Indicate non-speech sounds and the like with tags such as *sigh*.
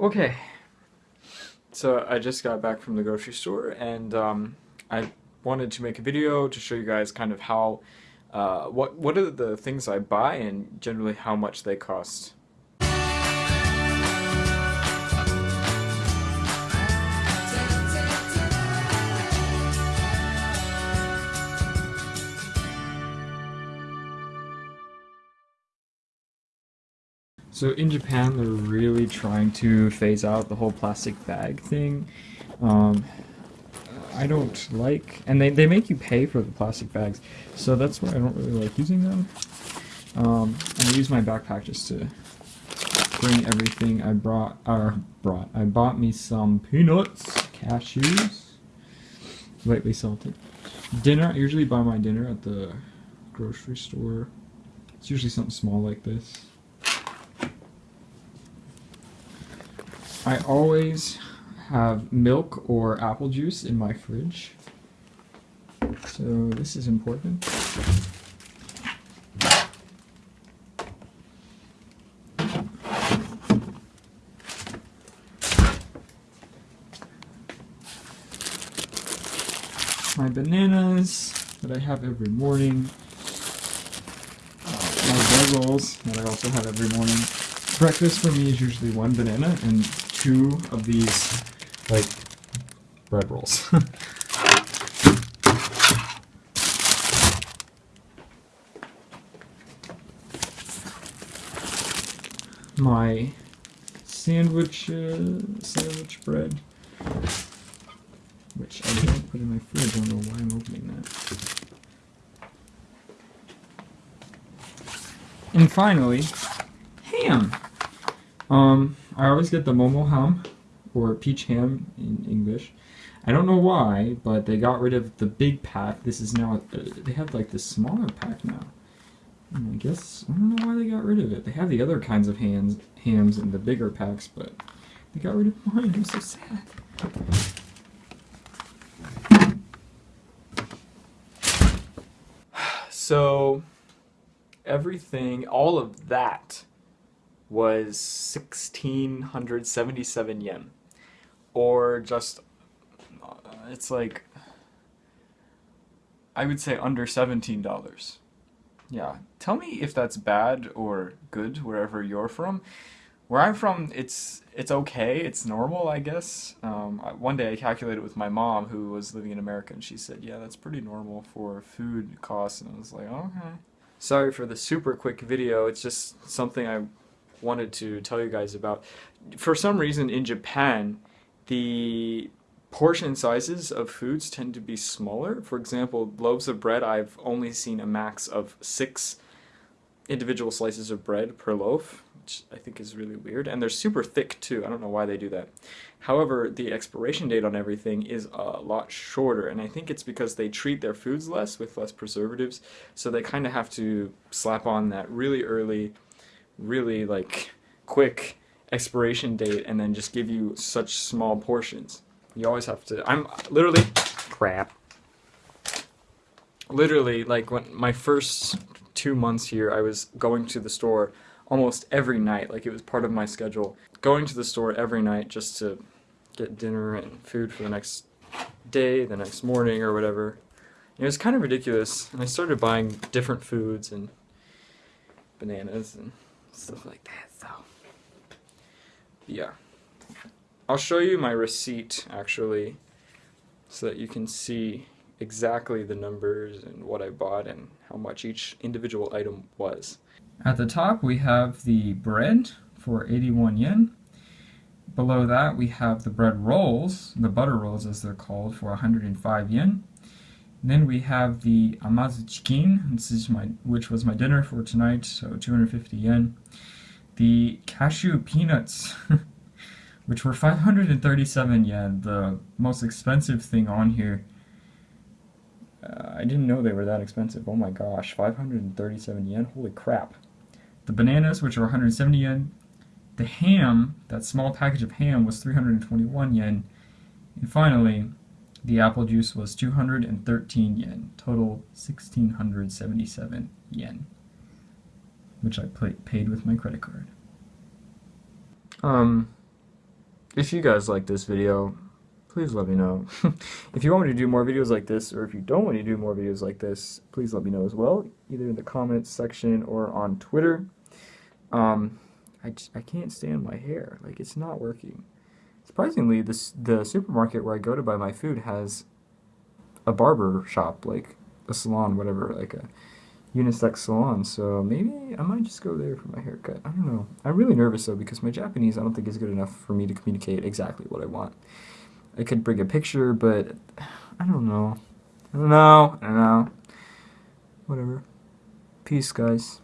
Okay, so I just got back from the grocery store and um, I wanted to make a video to show you guys kind of how, uh, what, what are the things I buy and generally how much they cost. So in Japan, they're really trying to phase out the whole plastic bag thing. Um, I don't like, and they, they make you pay for the plastic bags, so that's why I don't really like using them. Um, and I use my backpack just to bring everything I brought, or brought, I bought me some peanuts, cashews, lightly salted. Dinner, I usually buy my dinner at the grocery store. It's usually something small like this. I always have milk or apple juice in my fridge. So this is important. My bananas that I have every morning. my rolls that I also have every morning. Breakfast for me is usually one banana and two of these, like, bread rolls. *laughs* My sandwich, uh, sandwich bread, which I don't put in my fridge, I don't know why I'm opening that. And finally, ham. Um, I always get the Momo ham, or peach ham in English. I don't know why, but they got rid of the big pack. This is now, uh, they have like the smaller pack now. And I guess, I don't know why they got rid of it. They have the other kinds of hams, hams in the bigger packs, but they got rid of mine. I'm so sad. *sighs* So, everything, all of that was 1677 yen or just uh, it's like I would say under $17. Yeah, tell me if that's bad or good wherever you're from. Where I'm from, it's it's okay, it's normal, I guess. Um, one day I calculated with my mom, who was living in America, and she said, yeah, that's pretty normal for food costs, and I was like, okay. Sorry for the super quick video, it's just something I wanted to tell you guys about. For some reason in Japan, the portion sizes of foods tend to be smaller. For example, loaves of bread, I've only seen a max of six individual slices of bread per loaf, which I think is really weird. And they're super thick too. I don't know why they do that. However, the expiration date on everything is a lot shorter, and I think it's because they treat their foods less with less preservatives, so they kind of have to slap on that really early really like quick expiration date and then just give you such small portions. You always have to, I'm literally, crap. Literally, like when my first two months here, I was going to the store almost every night, like it was part of my schedule. Going to the store every night just to get dinner and food for the next day, the next morning or whatever. It was kind of ridiculous, and I started buying different foods and bananas and stuff like that. So, yeah. I'll show you my receipt actually so that you can see exactly the numbers and what I bought and how much each individual item was. At the top we have the bread for 81 yen. Below that we have the bread rolls, the butter rolls as they're called, for 105 yen. Then we have the amazu chicken, this is my, which was my dinner for tonight, so 250 yen the cashew peanuts, *laughs* which were 537 yen, the most expensive thing on here. Uh, I didn't know they were that expensive. Oh my gosh, 537 yen? Holy crap. The bananas, which are 170 yen. The ham, that small package of ham, was 321 yen. And finally, the apple juice was 213 yen. Total 1677 yen which I paid with my credit card. Um, if you guys like this video, please let me know. *laughs* if you want me to do more videos like this, or if you don't want me to do more videos like this, please let me know as well, either in the comments section or on Twitter. Um, I, I can't stand my hair. Like, it's not working. Surprisingly, this the supermarket where I go to buy my food has a barber shop, like a salon, whatever, like a unisex salon. So maybe I might just go there for my haircut. I don't know. I'm really nervous though because my Japanese I don't think is good enough for me to communicate exactly what I want. I could bring a picture, but *sighs* I don't know. I don't know. I don't know. Whatever. Peace, guys.